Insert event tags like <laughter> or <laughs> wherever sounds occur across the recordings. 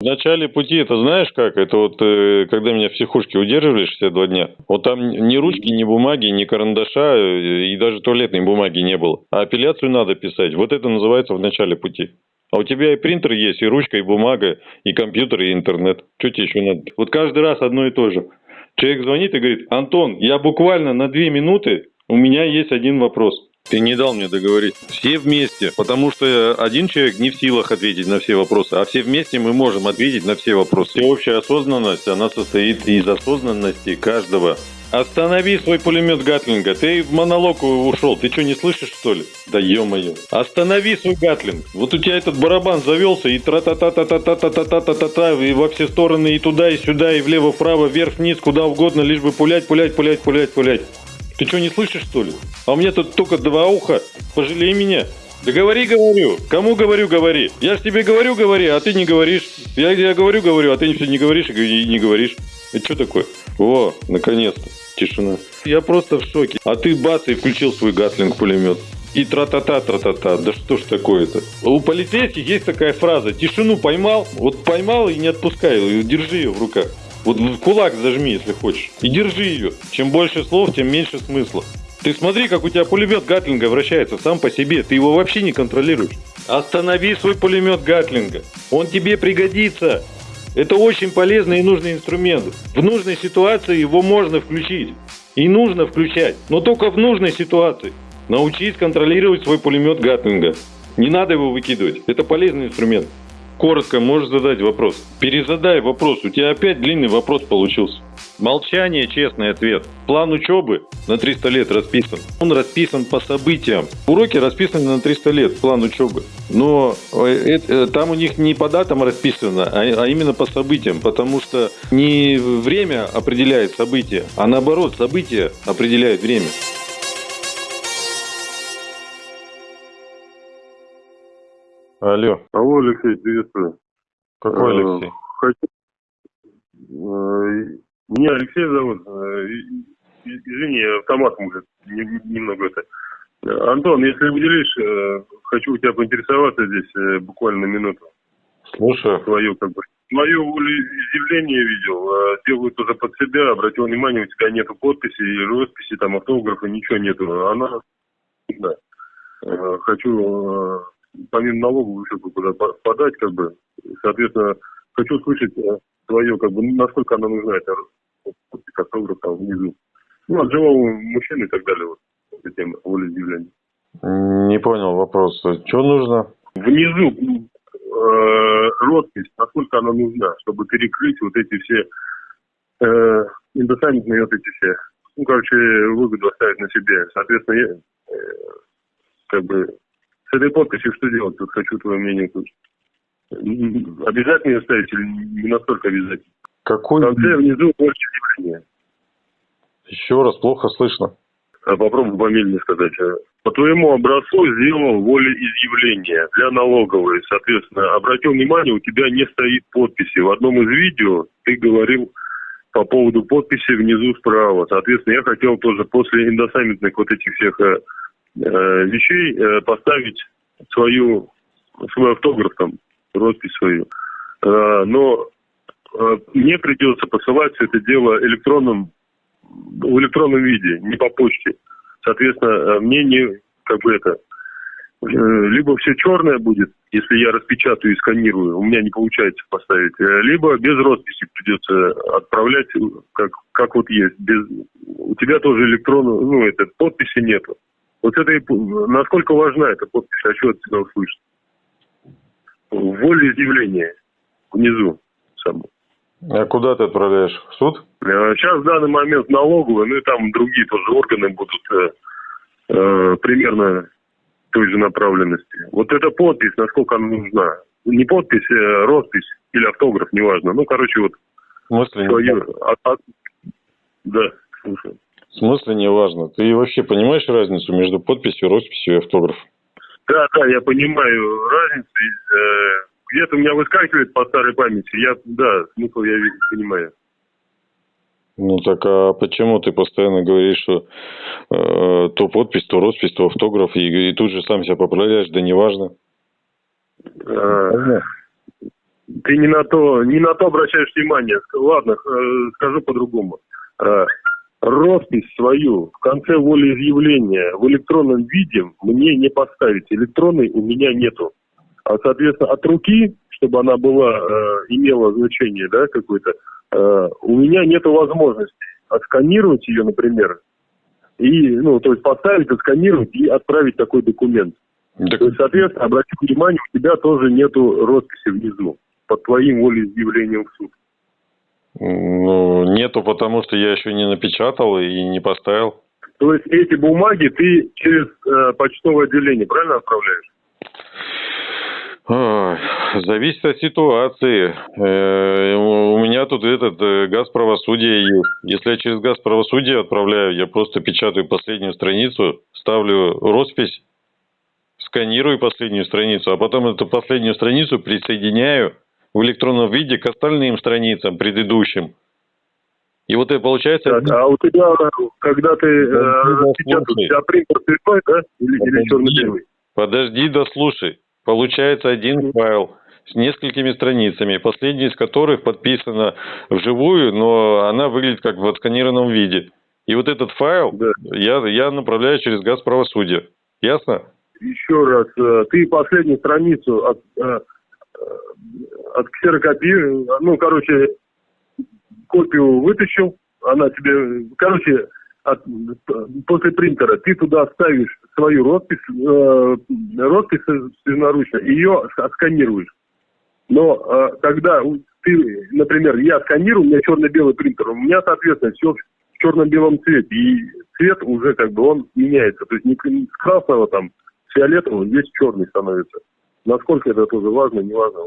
В начале пути, это знаешь как? Это вот э, когда меня в психушке удерживали 62 дня. Вот там ни ручки, ни бумаги, ни карандаша э, и даже туалетной бумаги не было. А апелляцию надо писать. Вот это называется в начале пути. А у тебя и принтер есть, и ручка, и бумага, и компьютер, и интернет. Что тебе еще надо? Вот каждый раз одно и то же. Человек звонит и говорит, Антон, я буквально на две минуты, у меня есть один вопрос. Ты не дал мне договорить. Все вместе, потому что один человек не в силах ответить на все вопросы, а все вместе мы можем ответить на все вопросы. Всеобщая осознанность, она состоит из осознанности каждого. Останови свой пулемет Гатлинга. Ты в монолог ушел. Ты что, не слышишь, что ли? Да ё-моё. Останови свой Гатлинг. Вот у тебя этот барабан завелся и тра та та та та та та та та та та та и во все стороны, и туда, и сюда, и влево, вправо, вверх, вниз, куда угодно, лишь бы пулять, пулять, пулять, пулять, пулять. Ты что, не слышишь, что ли? А у меня тут только два уха. Пожалей меня. Да говори, говорю. Кому говорю, говори. Я ж тебе говорю, говори, а ты не говоришь. Я, я говорю, говорю, а ты все не говоришь и не говоришь. Это что такое? О, наконец-то. Тишина. Я просто в шоке. А ты бац и включил свой гатлинг пулемет. И тра-та-та, тра-та-та. Да что ж такое-то? У полицейских есть такая фраза. Тишину поймал, вот поймал и не отпускай. Держи ее в руках. Вот кулак зажми, если хочешь. И держи ее. Чем больше слов, тем меньше смысла. Ты смотри, как у тебя пулемет Гатлинга вращается сам по себе. Ты его вообще не контролируешь. Останови свой пулемет Гатлинга. Он тебе пригодится. Это очень полезный и нужный инструмент. В нужной ситуации его можно включить. И нужно включать. Но только в нужной ситуации. Научись контролировать свой пулемет Гатлинга. Не надо его выкидывать. Это полезный инструмент. Коротко можешь задать вопрос. Перезадай вопрос. У тебя опять длинный вопрос получился. Молчание – честный ответ. План учебы на 300 лет расписан. Он расписан по событиям. Уроки расписаны на 300 лет, план учебы. Но это, э, там у них не по датам расписано, а, а именно по событиям. Потому что не время определяет события, а наоборот, события определяют время. Алло. Алло, Алексей, приветствую. Какой э, Алексей? Хочу... Э, меня Алексей зовут. Э, извини, автоматом уже немного это. Антон, если выделишь, хочу у тебя поинтересоваться здесь буквально минуту. Слушаю. Твою, как бы, мое волеизъявление видел, делаю тоже под себя, обратил внимание, у тебя нету подписи, росписи, там, автографа, ничего нету. Она, да. Хочу помимо налогов еще куда подать, как бы, соответственно, хочу услышать твое, э, как бы, насколько она нужна, эта автограф там внизу. Ну, от живого мужчины и так далее, вот, эта тема волеизъявления. Не понял вопрос. Что нужно? Внизу э, роспись, насколько она нужна, чтобы перекрыть вот эти все э, индосаммитные вот эти все, ну, короче, выгоду оставить на себе. Соответственно, я, э, как бы с этой подписью что делать? Тут хочу твое мнение услышать. Обязательно ее ставить или не настолько обязательно? Какой? В конце внизу больше явления. Еще раз, плохо слышно. А попробуй помедленнее сказать. А. По твоему образцу сделал волеизъявление для налоговой. Соответственно, обратил внимание, у тебя не стоит подписи. В одном из видео ты говорил по поводу подписи внизу справа. Соответственно, я хотел тоже после индосаммитных вот этих всех Э, вещей э, поставить свою, свой автограф, там, роспись свою. Э, но мне придется посылать все это дело электронным, в электронном виде, не по почте. Соответственно, мне не, как бы это, либо все черное будет, если я распечатаю и сканирую, у меня не получается поставить, либо без росписи придется отправлять, как, как вот есть. Без, у тебя тоже электронную, ну, это, подписи нету. Вот это и, насколько важна эта подпись, хочу от тебя услышать. Волеизъявление внизу само. А куда ты отправляешь? В суд? Сейчас э, в данный момент налоговые, ну и там другие тоже органы будут э, э, примерно той же направленности. Вот эта подпись, насколько она нужна. Не подпись, а роспись или автограф, неважно. Ну, короче, вот В смысле? Свою, а, а, да, слушаю. В смысле не важно? Ты вообще понимаешь разницу между подписью, росписью и автографом? Да, да, я понимаю разницу. Э, где-то у меня выскакивает по старой памяти. Я, да, смысл я понимаю. Ну так а почему ты постоянно говоришь, что э, то подпись, то роспись, то автограф, и, и тут же сам себя поправляешь, да неважно? А, Ты не на то, не на то обращаешь внимание. Ладно, э, скажу по-другому. Роспись свою в конце волеизъявления в электронном виде мне не поставить. Электронной у меня нету. А, соответственно, от руки, чтобы она была, э, имела значение, да, какое-то, э, у меня нету возможности отсканировать ее, например, и, ну, то есть поставить, отсканировать и отправить такой документ. Так... То есть, соответственно, обрати внимание, у тебя тоже нету росписи внизу под твоим волеизъявлением в суд. Ну, нету, потому что я еще не напечатал и не поставил. То есть эти бумаги ты через э, почтовое отделение правильно отправляешь? Зависит от ситуации. Э, у меня тут этот э, газ правосудия есть. Если я через газ правосудия отправляю, я просто печатаю последнюю страницу, ставлю роспись, сканирую последнюю страницу, а потом эту последнюю страницу присоединяю в электронном виде к остальным страницам предыдущим. И вот это получается... Так, а у тебя, когда ты э, печатаешь, у тебя принтер цветной, да? Или, или черно-белый? Подожди, дослушай. Получается один файл с несколькими страницами, последняя из которых подписана вживую, но она выглядит как в отсканированном виде. И вот этот файл да. я, я направляю через газ правосудия. Ясно? Еще раз, э, ты последнюю страницу от, э, от ксерокопии, ну, короче, копию вытащил, она тебе, короче, от, после принтера ты туда ставишь свою роспись, э, роспись собственноручно, ее отсканируешь. Но э, когда ты, например, я сканирую, у меня черно-белый принтер, у меня, соответственно, все в черно-белом цвете, и цвет уже как бы он меняется. То есть не с красного там, фиолетового, здесь черный становится. Насколько это тоже важно, не важно.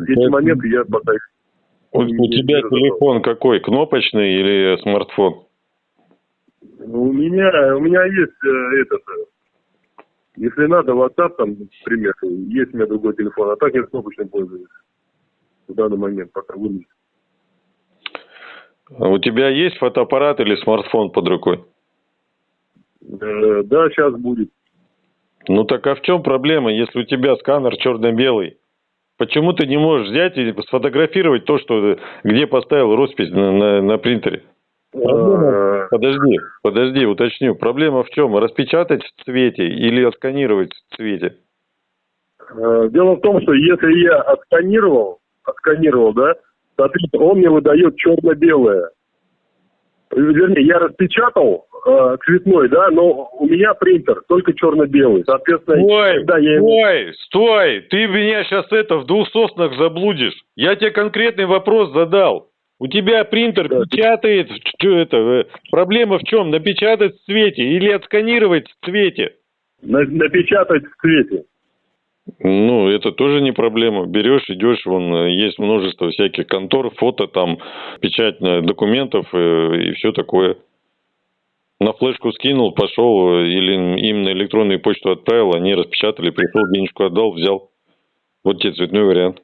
Эти моменты я пока у, у тебя телефон какой, кнопочный или смартфон? У меня, у меня есть э, этот, э, если надо, WhatsApp там, например, есть у меня другой телефон, а так я кнопочным пользуюсь в данный момент, пока вылез. А у тебя есть фотоаппарат или смартфон под рукой? Э, да, сейчас будет. Ну так а в чем проблема, если у тебя сканер черно-белый? Почему ты не можешь взять и сфотографировать то, что где поставил роспись на, на, на принтере? Проблема... Э, подожди, подожди, уточню. Проблема в чем? Распечатать в цвете или отсканировать в цвете? Э, дело в том, что если я отсканировал, отсканировал, да, соответственно, он мне выдает черно-белое. Вернее, я распечатал э, цветной, да, но у меня принтер только черно-белый. Соответственно, стой, когда я... стой, стой, ты меня сейчас это в двух соснах заблудишь. Я тебе конкретный вопрос задал. У тебя принтер да. печатает, что это, э, проблема в чем? Напечатать в цвете или отсканировать в цвете? На, напечатать в цвете. Ну, это тоже не проблема. Берешь, идешь, вон э, есть множество всяких контор, фото там, печать документов э, и все такое. На флешку скинул, пошел, или им на электронную почту отправил, они распечатали, пришел, денежку отдал, взял. Вот тебе цветной вариант.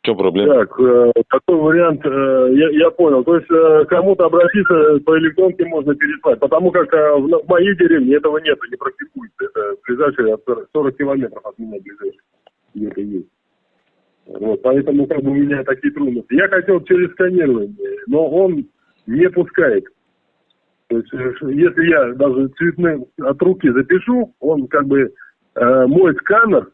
В чем проблема? Так, э, такой вариант, э, я, я понял. То есть э, кому-то обратиться по электронке можно переслать, потому как э, в, моей деревне этого нет, не практикуется. Это ближайшие 40 километров от меня ближайшие. Это есть. Вот, поэтому как бы у меня такие трудности. Я хотел через сканирование, но он не пускает. То есть, э, если я даже цветным от руки запишу, он как бы э, мой сканер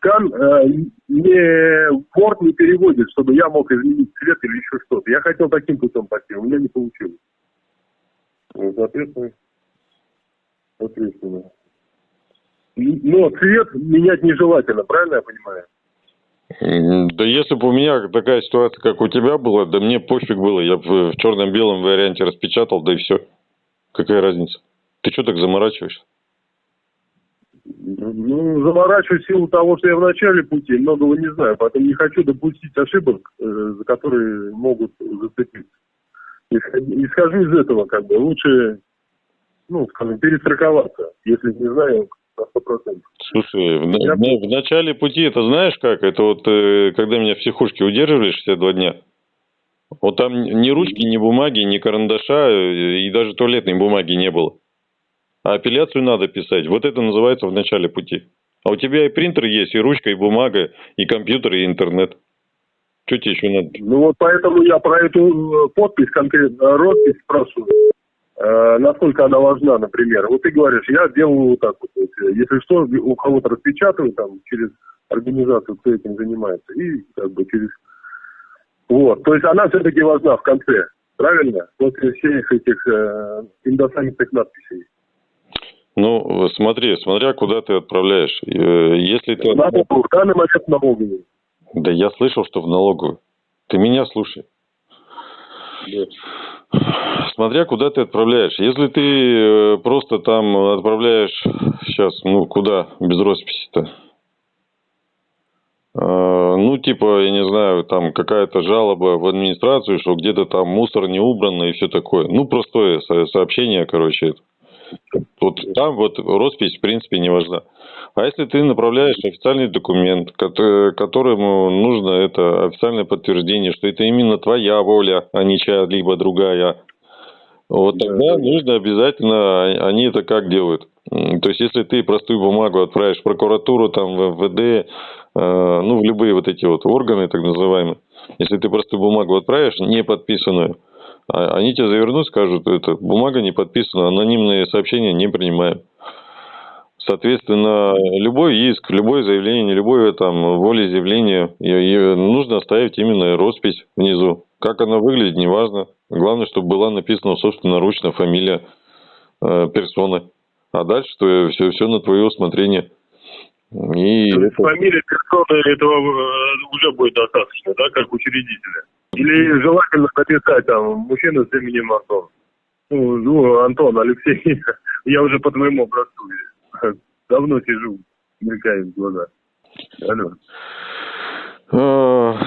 скан э, не Word не переводит, чтобы я мог изменить цвет или еще что-то. Я хотел таким путем пойти, у меня не получилось. Вот, соответственно, соответственно. Но цвет менять нежелательно, правильно я понимаю? Да если бы у меня такая ситуация, как у тебя была, да мне пофиг было, я в, в черно-белом варианте распечатал, да и все. Какая разница? Ты что так заморачиваешься? Ну, заворачиваю силу того, что я в начале пути, многого не знаю, поэтому не хочу допустить ошибок, э, за которые могут зацепиться. Исхожу из этого, как бы, лучше, ну, скажем, перестраховаться, если не знаю на 100%. Слушай, в, я... в, в начале пути, это знаешь как? Это вот, э, когда меня в психушке удерживали 62 дня, вот там ни ручки, ни бумаги, ни карандаша, э, и даже туалетной бумаги не было. А апелляцию надо писать. Вот это называется в начале пути. А у тебя и принтер есть, и ручка, и бумага, и компьютер, и интернет. Что тебе еще надо? Ну вот поэтому я про эту э, подпись, конкретно роспись спрашиваю. Э, насколько она важна, например. Вот ты говоришь, я делаю вот так вот. Если что, у кого-то распечатываю там через организацию, кто этим занимается. И как бы через... Вот. То есть она все-таки важна в конце. Правильно? После всех этих э, индосамитных надписей. Ну, смотри, смотря куда ты отправляешь. Э, если ты... В данный момент налоговую. Да я слышал, что в налоговую. Ты меня слушай. Да. Смотря куда ты отправляешь. Если ты э, просто там отправляешь сейчас, ну куда без росписи-то? А, ну, типа, я не знаю, там какая-то жалоба в администрацию, что где-то там мусор не убран и все такое. Ну, простое сообщение, короче. Вот там вот роспись, в принципе, не важна. А если ты направляешь официальный документ, которому нужно это официальное подтверждение, что это именно твоя воля, а не чья-либо другая, вот тогда нужно обязательно, а, они это как делают? То есть, если ты простую бумагу отправишь в прокуратуру, там, в МВД, э, ну, в любые вот эти вот органы, так называемые, если ты простую бумагу отправишь, не подписанную, они тебе завернут, скажут, это бумага не подписана, анонимные сообщения не принимаем. Соответственно, любой иск, любое заявление, любое там волеизъявление, нужно оставить именно роспись внизу. Как она выглядит, неважно. Главное, чтобы была написана собственноручно фамилия э, персоны. А дальше то все, все на твое усмотрение. И это... Фамилия персоны этого э, уже будет достаточно, да, как учредителя? Или желательно написать там мужчина с именем Антон? Ну, ну Антон, Алексей, <laughs> я уже по твоему образцу <laughs> давно сижу, мелькает в глаза. Алло. А,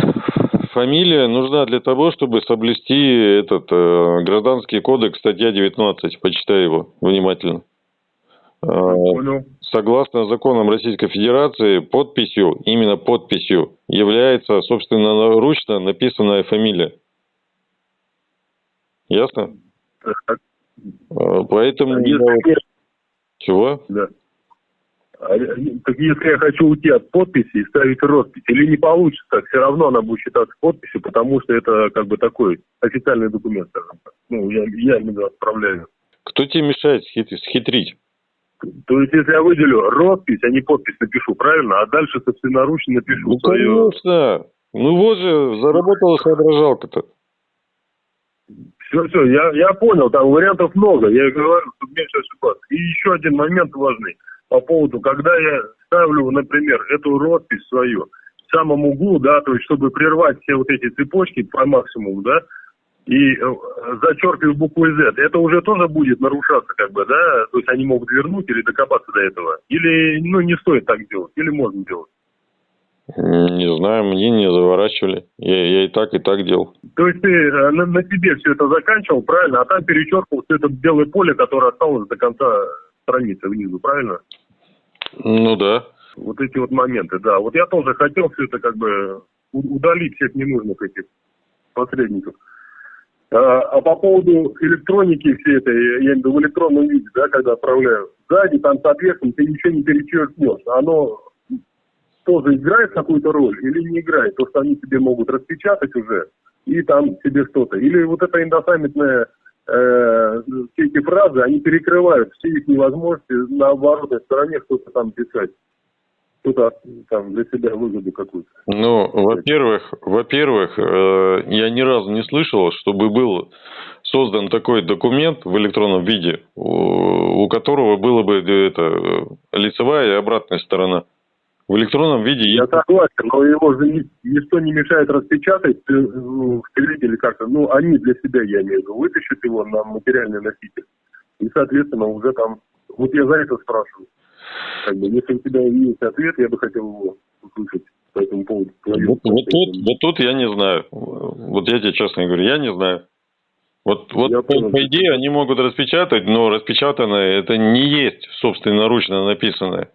фамилия нужна для того, чтобы соблюсти этот э, гражданский кодекс, статья 19. Почитай его внимательно. Э, Понял. Согласно законам Российской Федерации, подписью, именно подписью, является, собственно, ручно написанная фамилия. Ясно? Так. Э, поэтому... Если... Чего? Да. А, так если я хочу уйти от подписи и ставить роспись, или не получится, все равно она будет считаться подписью, потому что это как бы такой официальный документ, скажем так. Ну, я, я именно отправляю. Кто тебе мешает схитрить? То есть, если я выделю роспись, а не подпись напишу, правильно? А дальше собственноручно напишу ну, свое... конечно. Ну вот же, заработала соображалка-то. Все, все, я, я понял, там вариантов много, я говорю, чтобы меньше ошибаться. И еще один момент важный по поводу, когда я ставлю, например, эту роспись свою в самом углу, да, то есть чтобы прервать все вот эти цепочки по максимуму, да, и э, зачеркиваю букву Z, это уже тоже будет нарушаться, как бы, да, то есть они могут вернуть или докопаться до этого, или, ну, не стоит так делать, или можно делать. Не знаю, мне не заворачивали. Я, я и так, и так делал. То есть ты э, на, на тебе все это заканчивал, правильно? А там перечеркивал все это белое поле, которое осталось до конца страницы внизу, правильно? Ну да. Вот эти вот моменты, да. Вот я тоже хотел все это как бы удалить всех ненужных этих посредников. А, а по поводу электроники всей этой, я имею в виду в электронном виде, да, когда отправляю, сзади там, соответственно, ты ничего не перечеркнешь. Оно тоже играет какую-то роль или не играет? То, что они тебе могут распечатать уже, и там тебе что-то. Или вот эта индосаммитная э, все эти фразы, они перекрывают все их невозможности на оборотной стороне что-то там писать. Кто-то там для себя выгоду какую-то. Ну, во-первых, во-первых, э, я ни разу не слышал, чтобы был создан такой документ в электронном виде, у, которого было бы это, лицевая и обратная сторона. В электронном виде Я согласен, но его же ничто не мешает распечатать э, в или как-то. Ну, они для себя, я имею в виду, вытащат его на материальный носитель. И, соответственно, уже там... Вот я за это спрашиваю. Как бы, если у тебя есть ответ, я бы хотел его услышать по этому поводу. Вот, вот, тут, вот тут я не знаю. Вот я тебе честно говорю, я не знаю. Вот, вот по, по идее они могут распечатать, но распечатанное это не есть собственноручно написанное.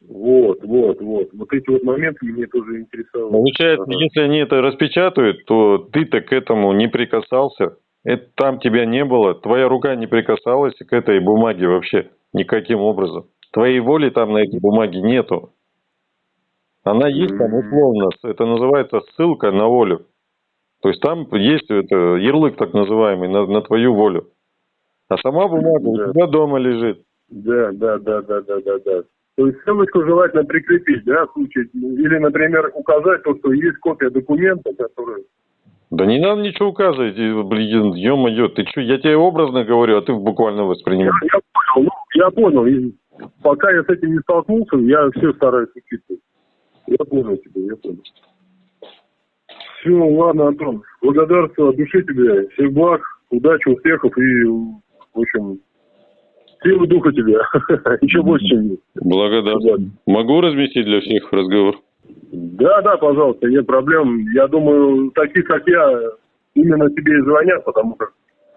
Вот, вот, вот. Вот эти вот моменты мне тоже интересовали. Получается, ага. если они это распечатают, то ты-то к этому не прикасался. Это там тебя не было, твоя рука не прикасалась к этой бумаге вообще никаким образом. Твоей воли там на этой бумаге нету. Она есть там условно, это называется ссылка на волю. То есть там есть это, ярлык так называемый на, на твою волю. А сама бумага да. у тебя дома лежит. Да, да, да, да, да, да, да. То есть ссылочку желательно прикрепить, да, в случае, или, например, указать то, что есть копия документа, который... Да не надо ничего указывать, блин, ё-моё, ты что, я тебе образно говорю, а ты буквально воспринимаешь. Я, я понял, ну, я понял, и пока я с этим не столкнулся, я все стараюсь учитывать. Я понял тебя, я понял. Все, ладно, Антон, благодарствую от души тебе, всех благ, удачи, успехов и, в общем, силы духа тебе. <laughs> Еще больше, чем Благодарю. Могу разместить для всех разговор? Да, да, пожалуйста, нет проблем. Я думаю, таких, как я, именно тебе и звонят, потому что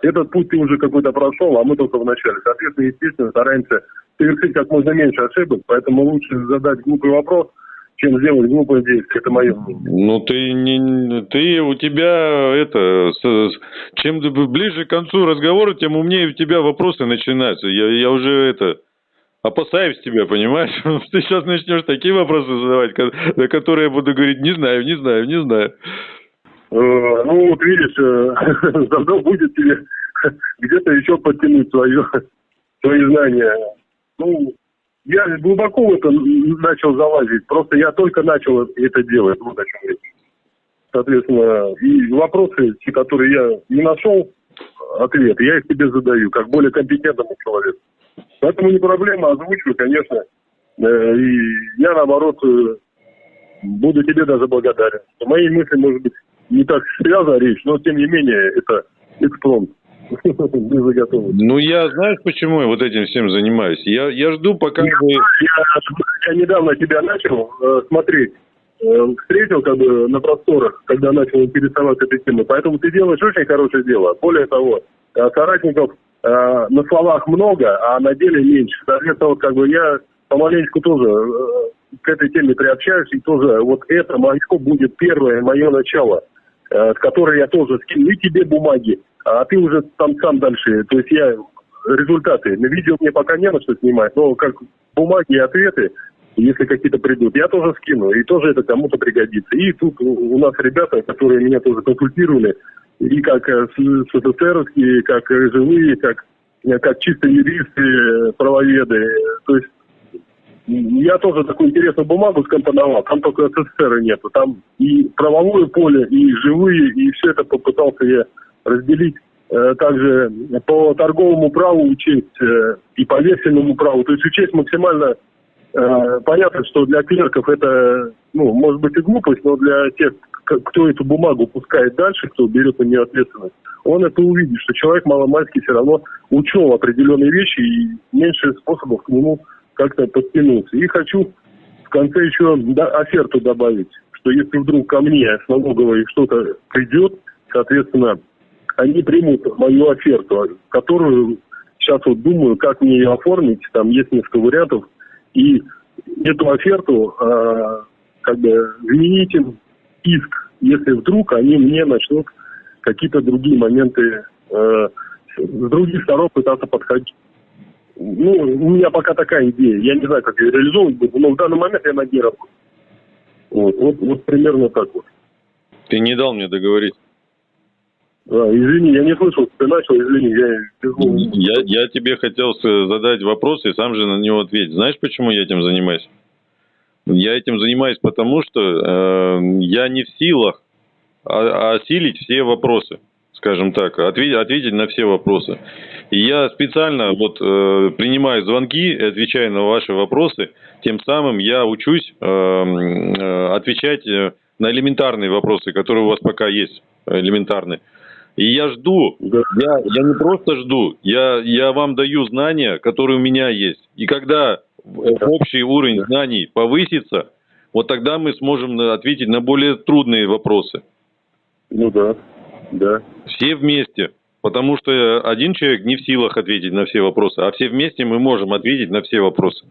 этот путь ты уже какой-то прошел, а мы только в начале. Соответственно, естественно, стараемся совершить как можно меньше ошибок, поэтому лучше задать глупый вопрос – чем сделать глупое действие. Это мое мнение. Ну, ты, не, ты у тебя это, с, чем ближе к концу разговора, тем умнее у тебя вопросы начинаются. Я, я уже это, опасаюсь тебя, понимаешь? <laughs> Ты сейчас начнешь такие вопросы задавать, на которые я буду говорить, не знаю, не знаю, не знаю. Э, ну, вот видишь, э, <laughs> заодно будет тебе <laughs> где-то еще подтянуть свое, свои знания. Ну, я глубоко в это начал залазить. Просто я только начал это делать. Вот о чем речь. Соответственно, и вопросы, которые я не нашел ответ, я их тебе задаю, как более компетентному человеку. Поэтому не проблема, озвучиваю, конечно. Э, и я, наоборот, э, буду тебе даже благодарен. Мои мысли, может быть, не так связана речь, но, тем не менее, это экспромт. <laughs> Ну, я, знаешь, почему я вот этим всем занимаюсь? Я, я жду, пока... Я, вы... я, я недавно тебя начал э, смотреть, э, встретил как бы на просторах, когда начал интересоваться этой темой. Поэтому ты делаешь очень хорошее дело. Более того, э, соратников э, на словах много, а на деле меньше. Соответственно, вот как бы я помаленечку тоже э, к этой теме приобщаюсь, и тоже вот это мое будет первое мое начало, э, которой я тоже скину и тебе бумаги, а ты уже там сам дальше. То есть я результаты. На видео мне пока не на что снимать, но как бумаги и ответы, если какие-то придут, я тоже скину, и тоже это кому-то пригодится. И тут у нас ребята, которые меня тоже консультировали, и как э, СССРовские, как живые, как, э, как чисто юристы, правоведы. То есть я тоже такую интересную бумагу скомпоновал, там только СССР нету. Там и правовое поле, и живые, и все это попытался я разделить э, также по торговому праву учесть э, и по вексельному праву. То есть учесть максимально э, понятно, что для клерков это, ну, может быть и глупость, но для тех, кто эту бумагу пускает дальше, кто берет на нее ответственность, он это увидит, что человек маломальский все равно учел определенные вещи и меньше способов к нему как-то подтянуться. И хочу в конце еще да, оферту добавить, что если вдруг ко мне с налоговой что-то придет, соответственно, они примут мою оферту, которую сейчас вот думаю, как мне ее оформить. Там есть несколько вариантов. И эту оферту э, как бы заменить им иск, если вдруг они мне начнут какие-то другие моменты э, с других сторон пытаться подходить. Ну, у меня пока такая идея. Я не знаю, как ее реализовывать буду, но в данный момент я на ней работаю. Вот, вот, вот примерно так вот. Ты не дал мне договорить. А, извини, я не слышал, ты начал, извини, я Я, я тебе хотел задать вопрос и сам же на него ответить. Знаешь, почему я этим занимаюсь? Я этим занимаюсь потому, что э, я не в силах осилить все вопросы, скажем так, ответить, ответить на все вопросы. И я специально вот э, принимаю звонки и отвечаю на ваши вопросы, тем самым я учусь э, э, отвечать э, на элементарные вопросы, которые у вас пока есть, элементарные. И я жду, я, я не просто жду, я, я вам даю знания, которые у меня есть. И когда общий уровень знаний повысится, вот тогда мы сможем ответить на более трудные вопросы. Ну да, да. Все вместе. Потому что один человек не в силах ответить на все вопросы, а все вместе мы можем ответить на все вопросы.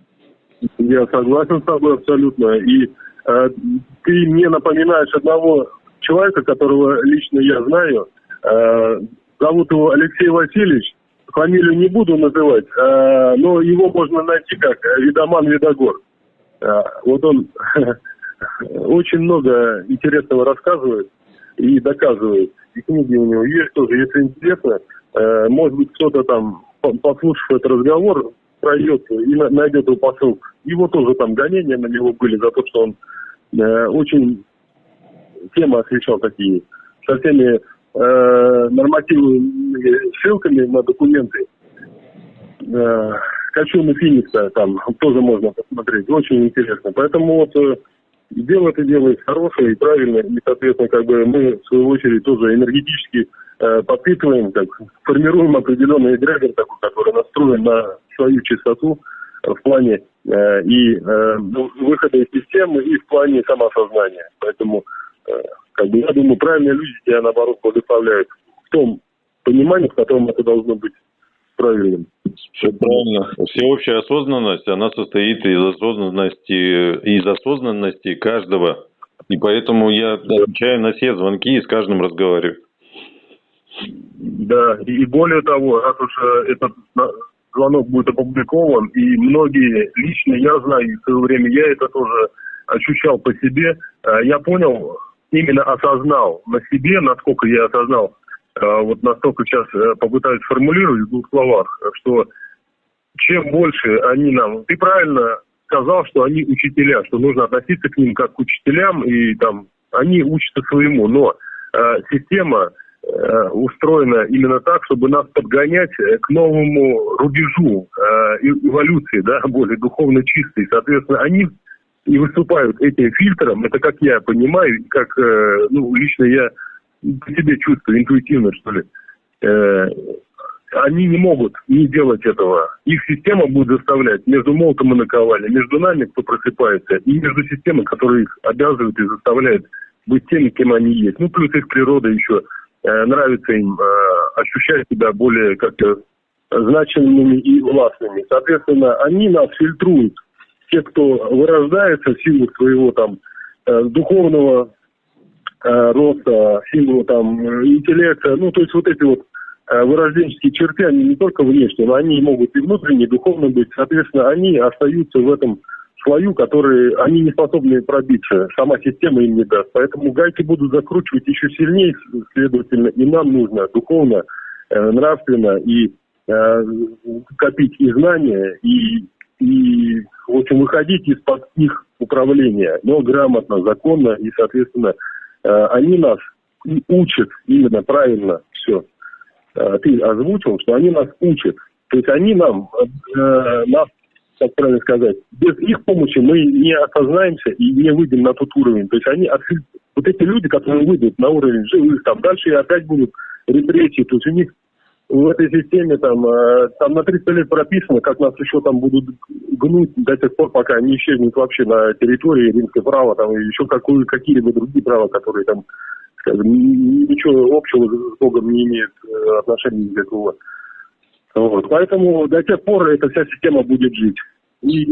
Я согласен с тобой абсолютно. И э, ты мне напоминаешь одного человека, которого лично я знаю – Э, зовут его Алексей Васильевич. Фамилию не буду называть, э, но его можно найти как Видоман Видогор. Э, вот он <laughs> очень много интересного рассказывает и доказывает. И книги у него есть тоже, если интересно. Э, может быть, кто-то там, послушав этот разговор, пройдет и найдет его посылку. Его тоже там гонения на него были за то, что он э, очень темы освещал такие, со всеми э, нормативными ссылками на документы. Э, Качуна Финикса там тоже можно посмотреть, очень интересно. Поэтому вот э, дело это делает хорошее и правильное, и, соответственно, как бы мы, в свою очередь, тоже энергетически э, подпитываем, как формируем определенный эгрегор такой, который настроен на свою чистоту в плане э, и э, выхода из системы, и в плане самоосознания. Поэтому, э, как бы, я думаю, правильные люди тебя, наоборот, благословляют в том понимании, в котором это должно быть правильным. Все правильно. Всеобщая осознанность, она состоит из осознанности, из осознанности каждого. И поэтому я отвечаю на все звонки и с каждым разговариваю. Да, и более того, раз уж э, этот звонок будет опубликован, и многие, лично я знаю, в свое время я это тоже ощущал по себе, э, я понял, именно осознал на себе, насколько я осознал, э, вот настолько сейчас э, попытаюсь сформулировать в двух словах, что чем больше они нам... Ты правильно сказал, что они учителя, что нужно относиться к ним как к учителям, и там они учатся своему, но э, система Э, устроена именно так, чтобы нас подгонять э, к новому рубежу э, эволюции, да, <laughs> более духовно чистой. Соответственно, они и выступают этим фильтром, это как я понимаю, как ну, лично я по себе чувствую, интуитивно, что ли. Они не могут не делать этого. Их система будет заставлять между молотом и наковальней, между нами, кто просыпается, и между системой, которая их обязывает и заставляет быть теми, кем они есть. Ну, плюс их природа еще – Э, нравится им э, ощущать себя более как-то значимыми и властными. Соответственно, они нас фильтруют. Те, кто вырождается в силу своего там э, духовного роста, в силу там интеллекта, ну, то есть вот эти вот вырожденческие черты, они не только внешние, но они могут и внутренне, и духовно быть. Соответственно, они остаются в этом свою, которые они не способны пробиться. Сама система им не даст. Поэтому гайки будут закручивать еще сильнее, следовательно, и нам нужно духовно, э, нравственно и э, копить и знания, и, и, в общем, выходить из-под их управления, но грамотно, законно, и, соответственно, э, они нас учат именно правильно все. Э, ты озвучил, что они нас учат. То есть они нам, э, нас как правильно сказать, без их помощи мы не осознаемся и не выйдем на тот уровень. То есть они, вот эти люди, которые выйдут на уровень живых, там дальше опять будут репрессии, то есть у них в этой системе там, э, там на 300 лет прописано, как нас еще там будут гнуть до тех пор, пока не исчезнет вообще на территории римское право, там и еще какую, какие-либо другие права, которые там, скажем, ничего общего с Богом не имеют э, отношения никакого. Вот. Поэтому до тех пор эта вся система будет жить. И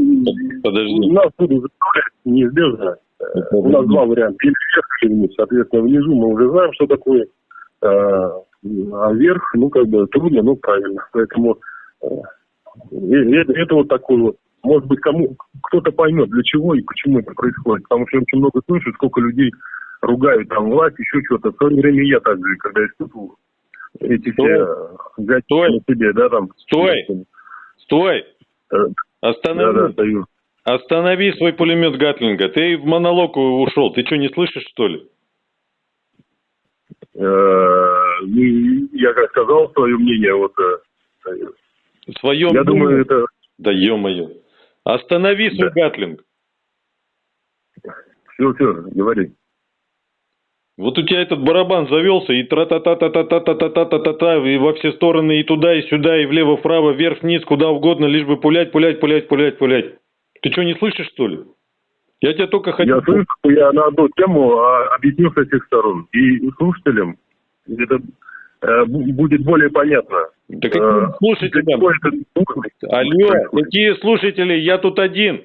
Подожди. нас будут заставлять неизбежно. Это У нас два варианта. Или вверх, или вниз. Соответственно, внизу мы уже знаем, что такое. А, вверх, ну, как бы трудно, но правильно. Поэтому э, это, это вот такой вот. Может быть, кому кто-то поймет, для чего и почему это происходит. Потому что я очень много слышу, сколько людей ругают там власть, еще что-то. В свое время я так же, когда испытывал эти все гаджеты Стой. себе, да, там. Стой! Стой! Э, Останови. Да, да, Останови свой пулемет Гатлинга. Ты в монолог ушел. Ты что, не слышишь, что ли? Э, ну, я как сказал свое мнение, вот... Э, свое Я мнение? думаю, это... Да ё-моё. Останови свой да. Гатлинг. Все, все, говори. Вот у тебя этот барабан завелся, и тра-та-та-та-та-та-та-та-та-та-та, и во все стороны, и туда, и сюда, и влево-вправо, вверх-вниз, куда угодно, лишь бы пулять, пулять, пулять, пулять, пулять. Ты что, не слышишь, что ли? Я тебя только хотел... Я слышу, я на одну тему объясню с этих сторон. И слушателям это э, будет более понятно. Да какие слушатели? Алло, какие слушатели? Я тут один.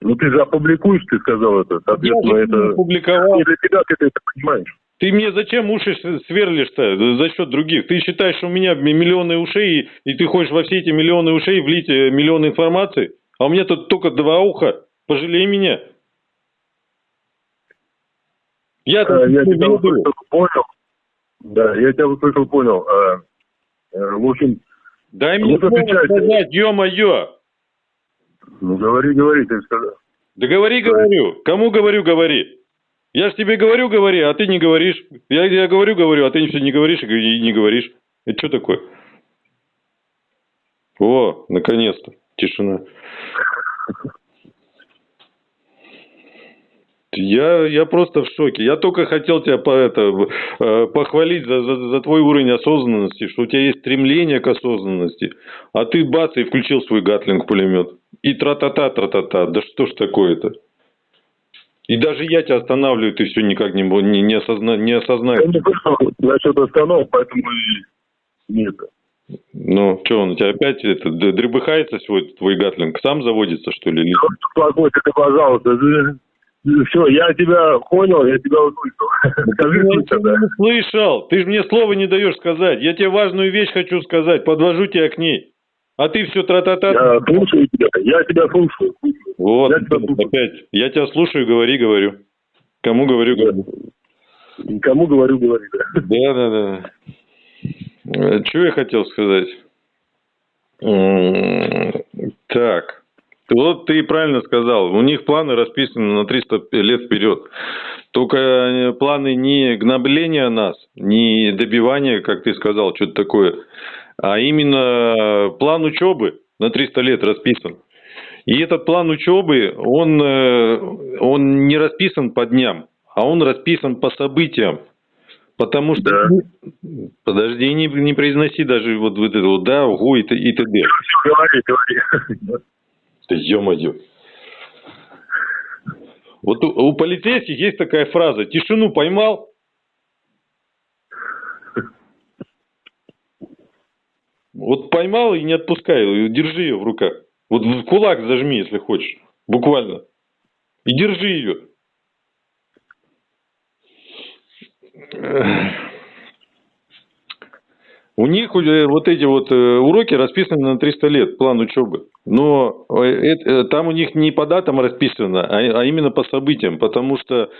Ну ты же опубликуешь, ты сказал это. Соответственно, я это опубликовал. не для тебя ты это понимаешь. Ты мне зачем уши сверлишь-то за счет других? Ты считаешь, что у меня миллионы ушей, и ты хочешь во все эти миллионы ушей влить э, миллион информации? А у меня тут только два уха. Пожалей меня. Я, э, я тебя услышал, понял. Да, я тебя услышал, понял. Э, в общем... Дай мне слово сказать, ё-моё! Ну, говори, говори, ты сказал. Да говори, говорю. Кому говорю, говори. Я ж тебе говорю, говори, а ты не говоришь. Я, я говорю, говорю, а ты все не говоришь и не говоришь. Это что такое? О, наконец-то. Тишина. Я, я просто в шоке. Я только хотел тебя по, это, э, похвалить за, за, за твой уровень осознанности, что у тебя есть стремление к осознанности, а ты бац и включил свой гатлинг пулемет. И тра-та-та, тра-та-та. Да что ж такое-то? И даже я тебя останавливаю, ты все никак не, не, не, осозна, не осознаешь. Я не слышал насчет остановок, поэтому и нет. Ну, что, он у тебя опять это, дребыхается свой твой гатлинг? Сам заводится, что ли? Спокойно, ты, пожалуйста. Все, я тебя понял, я тебя услышал. <laughs> Скажи я тебя не слышал. Ты же мне слова не даешь сказать. Я тебе важную вещь хочу сказать. Подвожу тебя к ней. А ты все тра-та-та. Я слушаю тебя. Я тебя слушаю. Вот, я тебя слушаю. опять. Я тебя слушаю, говори, говорю. Кому говорю, говорю. Кому говорю, говори, да. Да, да, да. Э, что я хотел сказать? Так. Вот ты правильно сказал. У них планы расписаны на 300 лет вперед. Только э, планы не гнобления нас, не добивания, как ты сказал, что-то такое, а именно план учебы на 300 лет расписан. И этот план учебы, он, э, он не расписан по дням, а он расписан по событиям. Потому что... Да. Подожди, не, не произноси даже вот, вот это вот да, угу и, и т.д. Говори, говори. Да ё-моё. Вот у, у полицейских есть такая фраза «тишину поймал». Вот поймал и не отпускай, держи ее в руках. Вот в кулак зажми, если хочешь, буквально. И держи ее. У них вот эти вот э, уроки расписаны на 300 лет, план учебы. Но э, это, э, там у них не по датам расписано, а, а именно по событиям, потому что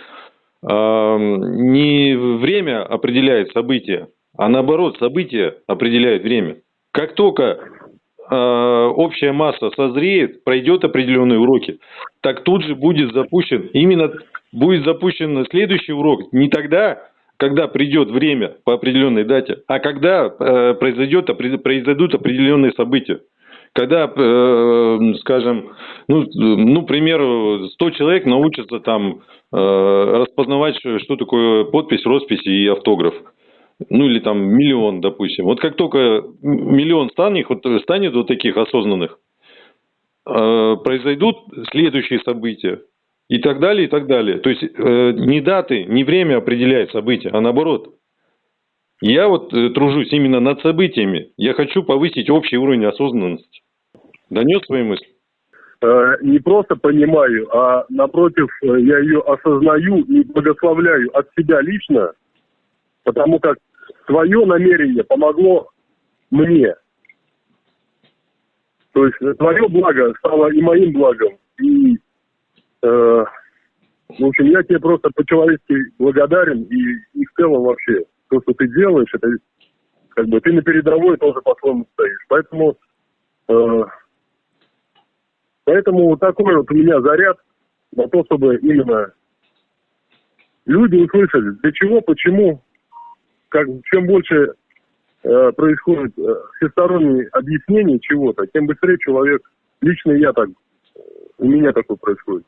э, не время определяет события, а наоборот, события определяют время. Как только э, общая масса созреет, пройдет определенные уроки, так тут же будет запущен, именно будет запущен следующий урок не тогда, когда придет время по определенной дате, а когда э, произойдет, произойдут определенные события. Когда, э, скажем, ну, ну, к примеру, 100 человек научатся там э, распознавать, что такое подпись, роспись и автограф. Ну или там миллион, допустим. Вот как только миллион станет, вот, станет вот таких осознанных, э, произойдут следующие события и так далее, и так далее. То есть э, не даты, не время определяет события, а наоборот. Я вот э, тружусь именно над событиями. Я хочу повысить общий уровень осознанности. Донес свои мысли? Э, не просто понимаю, а напротив, э, я ее осознаю и благословляю от себя лично, потому как твое намерение помогло мне. То есть твое благо стало и моим благом. Э, в общем, я тебе просто по-человечески благодарен и, и в целом вообще то, что ты делаешь, это как бы ты на передовой тоже по-своему стоишь. Поэтому, э, поэтому такой вот у меня заряд на то, чтобы именно люди услышали, для чего, почему, как, чем больше э, происходит э, всесторонние объяснения чего-то, тем быстрее человек, лично я так, у меня такое происходит.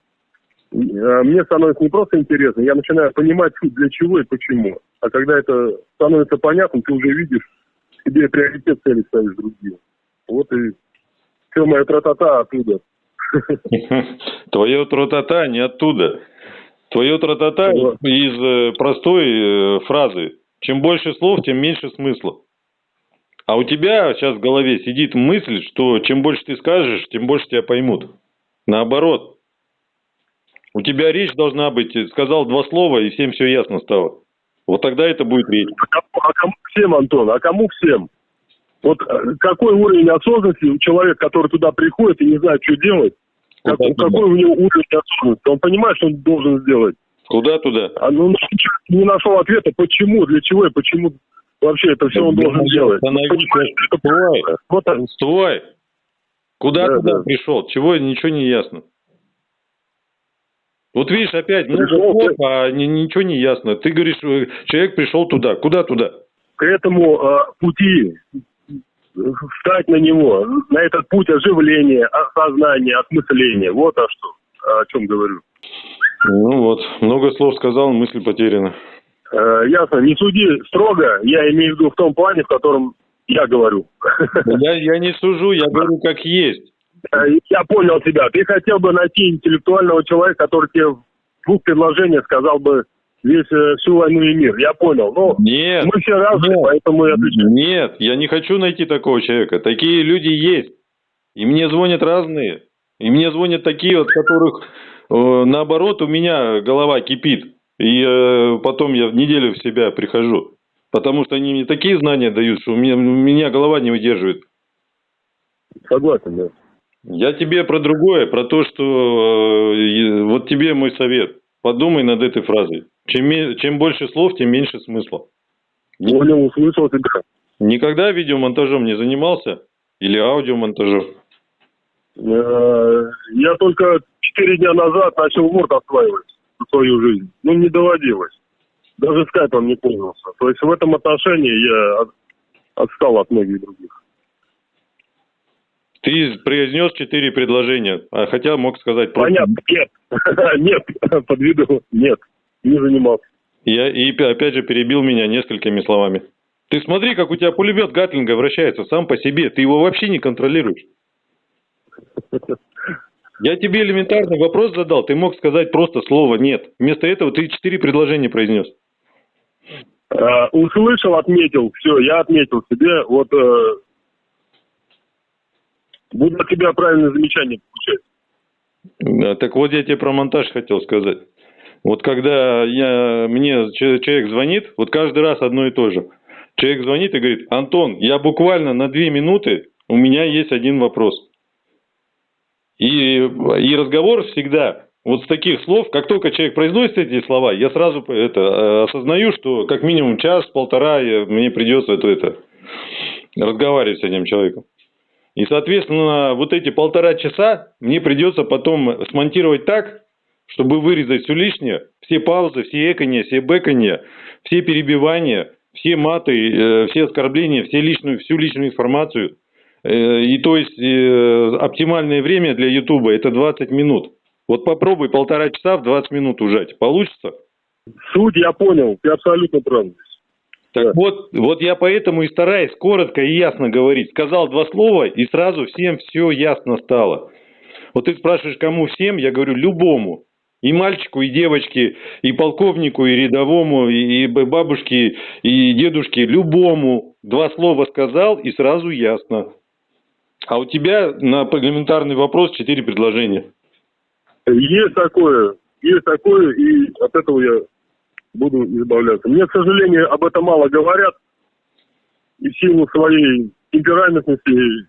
А мне становится не просто интересно, я начинаю понимать, <laughs> для чего и почему. А когда это становится понятным, ты уже видишь, себе приоритет цели ставишь другие. Вот и все моя тра-та-та оттуда. <laughs> Твое тра-та-та не оттуда. Твое тра-та-та из э, простой э, фразы. Чем больше слов, тем меньше смысла. А у тебя сейчас в голове сидит мысль, что чем больше ты скажешь, тем больше тебя поймут. Наоборот, у тебя речь должна быть, сказал два слова, и всем все ясно стало. Вот тогда это будет речь. А кому, а кому всем, Антон? А кому всем? Вот э, какой уровень осознанности у человека, который туда приходит и не знает, что делать? Как, какой у него уровень осознанности? Он понимает, что он должен сделать. Куда туда? А ну не нашел ответа, почему, для чего и почему вообще это все он должен делать. Стой, вот Стой! Куда да, туда да. пришел? Чего, ничего не ясно. Вот видишь, опять много слов, а ничего не ясно. Ты говоришь, э, человек пришел туда. Куда туда? К этому э, пути встать на него, на этот путь оживления, осознания, осмысления. Вот о что, о чем говорю. Ну вот, много слов сказал, мысль потеряна. Э, ясно, не суди строго, я имею в виду в том плане, в котором я говорю. Я, я не сужу, я говорю как есть. Э, я понял тебя. Ты хотел бы найти интеллектуального человека, который тебе в двух предложениях сказал бы весь э, всю войну и мир. Я понял. Но нет, мы все разные, нет, поэтому я отвечаю. Нет, я не хочу найти такого человека. Такие люди есть. И мне звонят разные. И мне звонят такие, от которых э, наоборот у меня голова кипит. И э, потом я в неделю в себя прихожу. Потому что они мне такие знания дают, что у меня, у меня голова не выдерживает. Согласен, да. Я тебе про другое, про то, что э, вот тебе мой совет. Подумай над этой фразой. Чем, чем больше слов, тем меньше смысла. Понял, услышал тебя. Никогда видеомонтажом не занимался? Или аудиомонтажом? Э, я только четыре дня назад начал Word осваивать свою жизнь. Ну, не доводилось. Даже скайпом не пользовался. То есть в этом отношении я отстал от многих других. Ты произнес четыре предложения, а хотя мог сказать просто... Понятно, нет. <laughs> Нет, <laughs> подвиду нет, не занимался. Я и опять же перебил меня несколькими словами. Ты смотри, как у тебя пулемет Гатлинга вращается сам по себе. Ты его вообще не контролируешь. <laughs> Я тебе элементарный вопрос задал, ты мог сказать просто слово «нет». Вместо этого ты четыре предложения произнес. Uh, услышал, отметил, все, я отметил себе, вот uh, буду от тебя правильное замечание получать. Да, так вот я тебе про монтаж хотел сказать. Вот когда я, мне человек звонит, вот каждый раз одно и то же. Человек звонит и говорит, Антон, я буквально на две минуты, у меня есть один вопрос. И, и разговор всегда вот с таких слов, как только человек произносит эти слова, я сразу это, э, осознаю, что как минимум час-полтора мне придется это, это, разговаривать с этим человеком. И, соответственно, вот эти полтора часа мне придется потом смонтировать так, чтобы вырезать все лишнее, все паузы, все экония, все бэкония, все перебивания, все маты, э, все оскорбления, все личную, всю личную информацию – Э, и то есть э, оптимальное время для Ютуба это 20 минут. Вот попробуй полтора часа в 20 минут ужать. Получится? Суть я понял, ты абсолютно прав. Так вот, вот я поэтому и стараюсь коротко и ясно говорить. Сказал два слова, и сразу всем все ясно стало. Вот ты спрашиваешь, кому всем, я говорю, любому. И мальчику, и девочке, и полковнику, и рядовому, и бабушке, и дедушке, любому. Два слова сказал, и сразу ясно. А у тебя на элементарный вопрос четыре предложения. Есть такое, есть такое, и от этого я буду избавляться. Мне, к сожалению, об этом мало говорят, и в силу своей темпераментности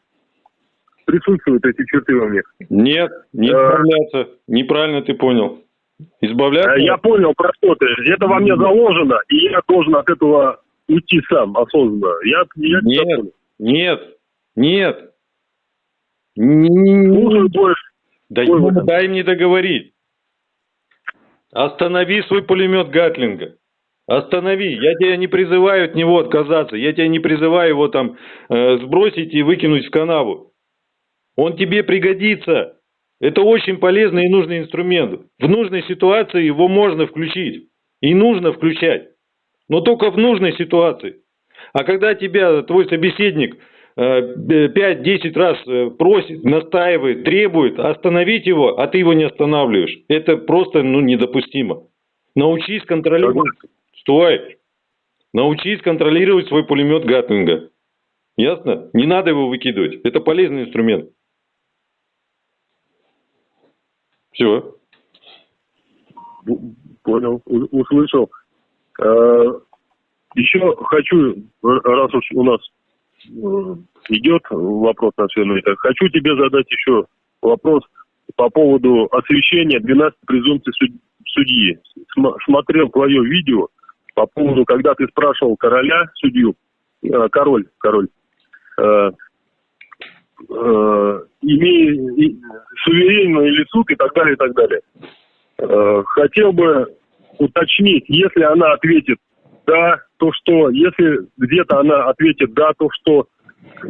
присутствуют эти черты во мне. Нет, не а, избавляться. Неправильно ты понял. Избавляться? Я понял про что ты. Это во мне заложено, и я должен от этого уйти сам осознанно. Я, я нет, нет, нет. Слушаю больше. Да ну, дай мне договорить. Останови свой пулемет Гатлинга. Останови. Я тебя не призываю от него отказаться. Я тебя не призываю его там э, сбросить и выкинуть в канаву. Он тебе пригодится. Это очень полезный и нужный инструмент. В нужной ситуации его можно включить. И нужно включать. Но только в нужной ситуации. А когда тебя твой собеседник 5-10 раз э, просит, настаивает, требует остановить его, а ты его не останавливаешь. Это просто ну, недопустимо. Научись контролировать. Стой! Научись контролировать свой пулемет Гатлинга. Ясно? Не надо его выкидывать. Это полезный инструмент. Все. Понял, услышал. Э, Еще хочу, раз уж у нас идет вопрос на все это. Хочу тебе задать еще вопрос по поводу освещения 12 презумпций судьи, см- смотрел твое видео по поводу, когда ты спрашивал короля, судью, э, король, король, э, э, имея суверенный ли и так далее, и так далее. Э, хотел бы уточнить, если она ответит да, то что, если где-то она ответит да, то что,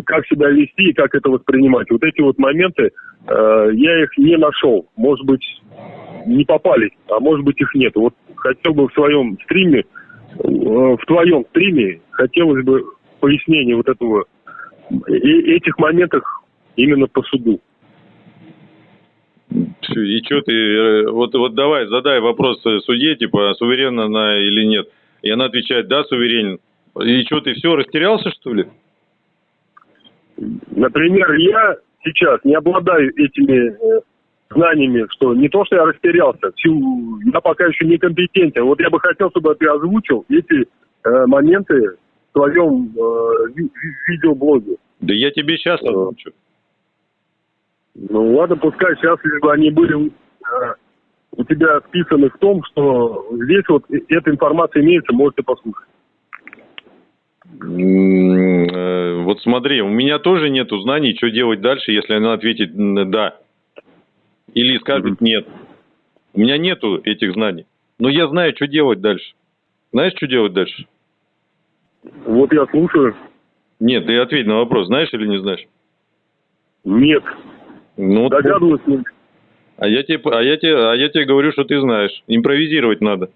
как себя вести и как это воспринимать. Вот эти вот моменты, э, я их не нашел. Может быть, не попались, а может быть их нет. Вот хотел бы в своем стриме, э, в твоем стриме, хотелось бы пояснение вот этого, э- этих моментов именно по суду. И что ты, э, вот, вот давай, задай вопрос судье, типа, суверенна она или нет. И она отвечает, да, суверенен. И что, ты все, растерялся, что ли? Например, я сейчас не обладаю этими э, знаниями, что не то, что я растерялся, всю- я пока еще некомпетентен. Вот я бы хотел, чтобы ты озвучил эти э, моменты в своем э, ви- ви- видеоблоге. Да я тебе сейчас Ага. озвучу. Ну ладно, пускай сейчас, лишь бы они были э, у тебя списаны в том, что здесь вот эта информация имеется, можете послушать. Э, Вот смотри, у меня тоже нету знаний, что делать дальше, если она ответит «да». Или скажет. «нет». У меня нету этих знаний. Но я знаю, что делать дальше. Знаешь, что делать дальше? Вот я слушаю. Нет, ты ответь на вопрос, знаешь или не знаешь? Нет. Ну, Догадываюсь. А я тебе, а я тебе, а я тебе говорю, что ты знаешь. Импровизировать надо.